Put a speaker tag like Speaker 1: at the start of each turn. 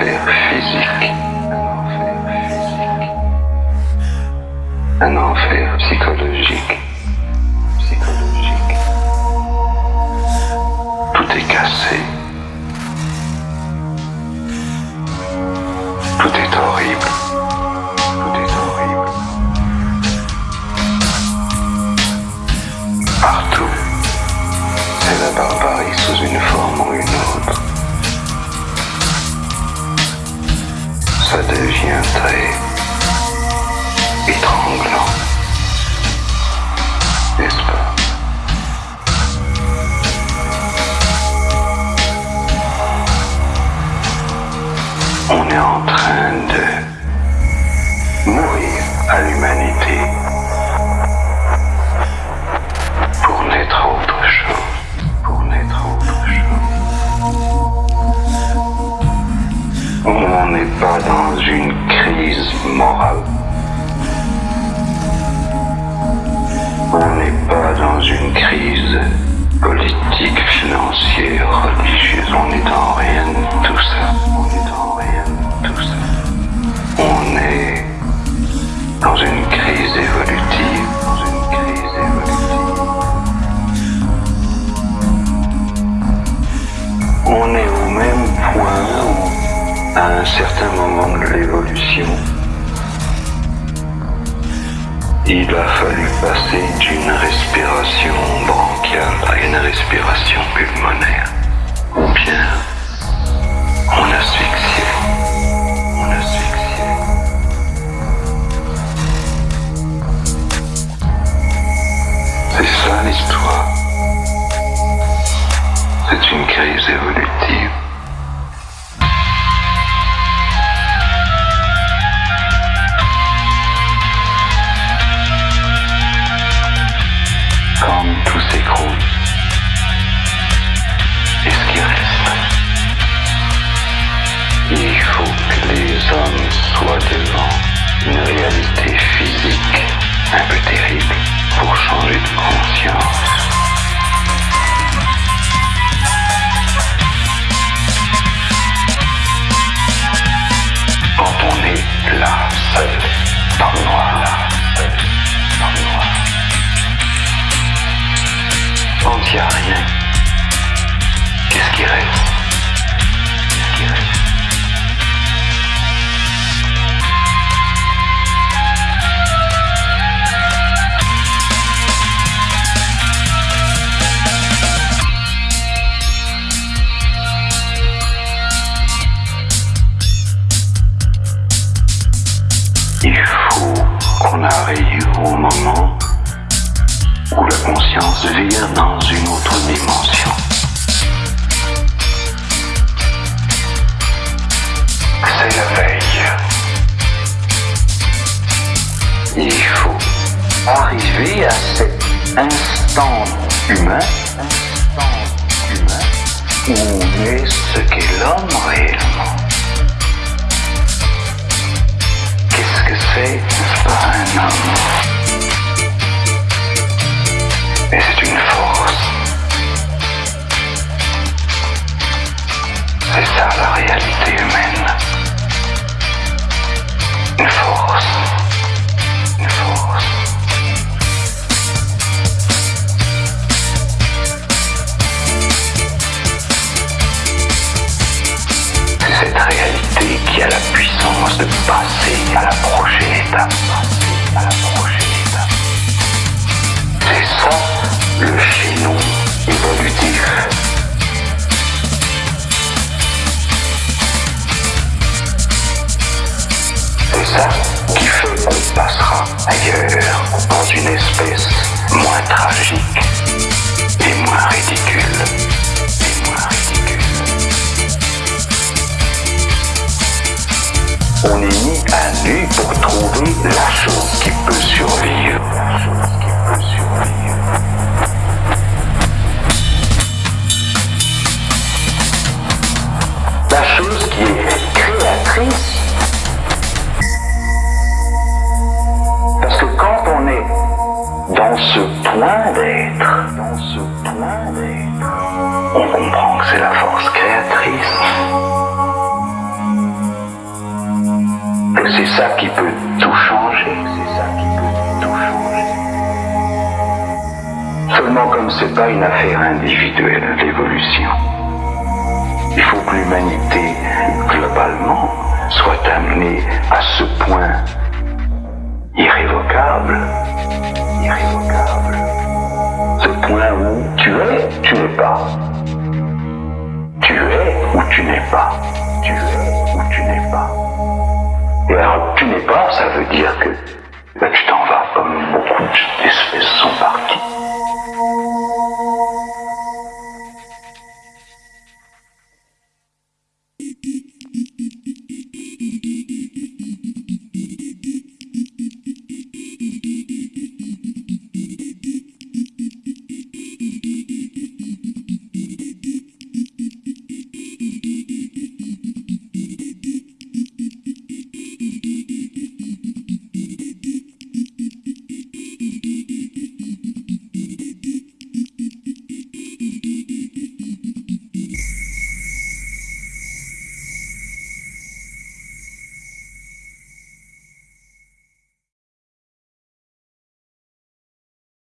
Speaker 1: enfer physique. Un enfer psychologique. Psychologique. Politique, financière, religieuse. On n'est dans rien de tout ça. On est dans rien de tout ça. On est dans une crise évolutive. Dans une crise évolutive. On est au même point où, à un certain moment de l'évolution, il a fallu passer d'une respiration bronchiale à une respiration pulmonaire. Ou bien, on asphyxiait. Il faut que les hommes soient devant une réalité physique un peu terrible pour changer de conscience. Conscience vire dans une autre dimension. C'est la veille. Il faut arriver à cet instant humain, instant humain, où on est ce qu'est l'homme réellement. Qu'est-ce que c'est, n'est-ce pas, un homme? Réalité humaine. Une force. Une force. C'est cette réalité qui a la puissance de passer à la prochaine étape. À la prochaine. C'est ça le chaînon évolutif. Pour trouver la chose qui peut survivre. La chose qui est créatrice. Parce que quand on est ce point d'être, dans ce point d'être, on comprend que c'est la force créatrice. C'est ça qui peut tout changer, c'est ça qui peut tout changer. Seulement comme c'est pas une affaire individuelle, l'évolution, il faut que l'humanité, globalement, soit amenée à ce point irrévocable, irrévocable. Ce point où tu es, tu n'es pas. Tu es ou tu n'es pas. Tu es ou tu n'es pas. Alors, tu n'es pas, ça veut dire que ben, tu t'en vas, comme beaucoup d'espèces sont parties.